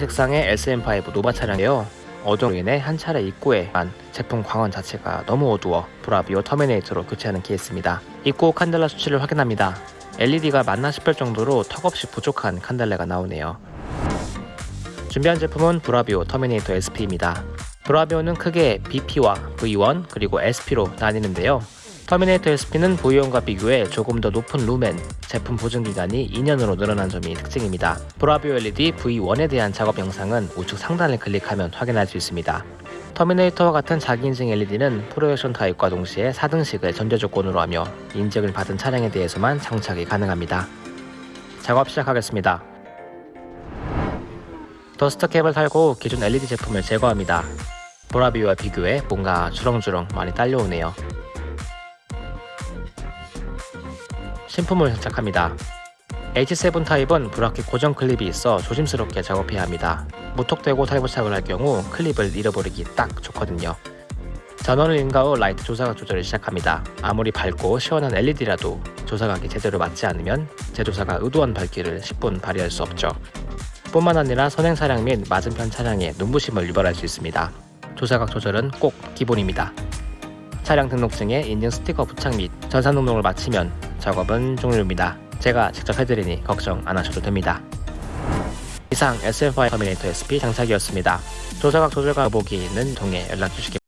색상의 SM5 노바 차량이에요. 어두움으로 인해 한 차례 입고했지만 제품 광원 자체가 너무 어두워 브라비오 터미네이터로 교체하는 케이스입니다. 입고 칸델라 수치를 확인합니다. LED가 맞나 싶을 정도로 턱없이 부족한 칸델라가 나오네요. 준비한 제품은 브라비오 터미네이터 SP입니다. 브라비오는 크게 BP와 V1 그리고 SP로 나뉘는데요. 터미네이터 SP는 V1과 비교해 조금 더 높은 루멘, 제품 보증 기간이 2년으로 늘어난 점이 특징입니다. 브라비오 LED V1에 대한 작업 영상은 우측 상단을 클릭하면 확인할 수 있습니다. 터미네이터와 같은 자기 인증 LED는 프로젝션 타입과 동시에 4등식을 전제 조건으로 하며 인증을 받은 차량에 대해서만 장착이 가능합니다. 작업 시작하겠습니다. dust cap을 달고 기존 LED 제품을 제거합니다. 브라비오와 비교해 뭔가 주렁주렁 많이 딸려오네요. 신품을 장착합니다. H7 타입은 브라켓 고정 클립이 있어 조심스럽게 작업해야 합니다. 무턱대고 탈부착을 할 경우 클립을 잃어버리기 딱 좋거든요. 전원을 인가 후 라이트 조사각 조절을 시작합니다. 아무리 밝고 시원한 LED라도 조사각이 제대로 맞지 않으면 제조사가 의도한 밝기를 십분 발휘할 수 없죠. 뿐만 아니라 선행 차량 및 맞은편 차량에 눈부심을 유발할 수 있습니다. 조사각 조절은 꼭 기본입니다. 차량 등록증에 인증 스티커 부착 및 전산 등록을 마치면 작업은 종료입니다. 제가 직접 해드리니 걱정 안 하셔도 됩니다. 이상 SM5 터미네이터 SP 장착이었습니다. 조사각 조절과 보기 있는 통해 연락 주시기